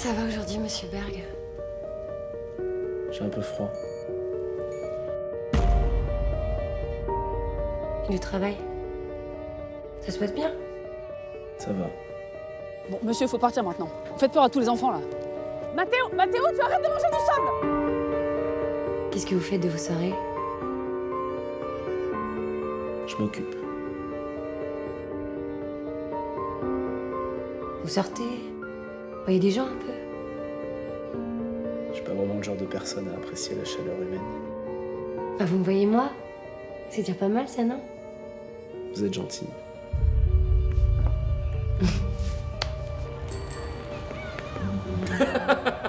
ça va aujourd'hui, monsieur Berg J'ai un peu froid. Le travail Ça se passe bien Ça va. Bon, monsieur, faut partir maintenant. Vous faites peur à tous les enfants, là. Mathéo, Mathéo, tu arrêtes de manger du sable Qu'est-ce que vous faites de vos soirées Je m'occupe. Vous sortez Vous voyez des gens un peu? Je suis pas vraiment le genre de personne à apprécier la chaleur humaine. Ah, vous me voyez moi? C'est déjà pas mal ça, non? Vous êtes gentil.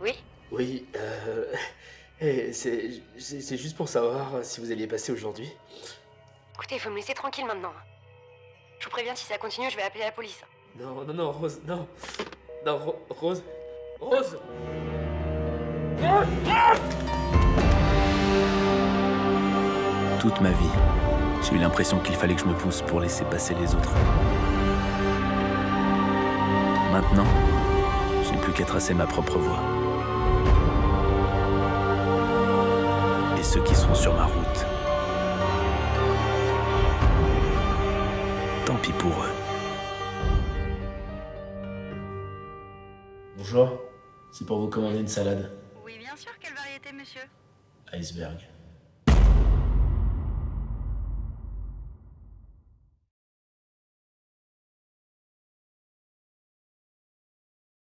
Oui Oui, euh... eh, C'est juste pour savoir si vous alliez passer aujourd'hui. Écoutez, il faut me laisser tranquille maintenant. Je vous préviens, si ça continue, je vais appeler la police. Non, non, non, Rose, non. Non, Ro- Rose. Rose Toute ma vie, j'ai eu l'impression qu'il fallait que je me pousse pour laisser passer les autres. Maintenant, je n'ai plus qu'à tracer ma propre voie. Sur ma route, tant pis pour eux. Bonjour. C'est pour vous commander une salade. Oui, bien sûr, quelle variété, monsieur? Iceberg.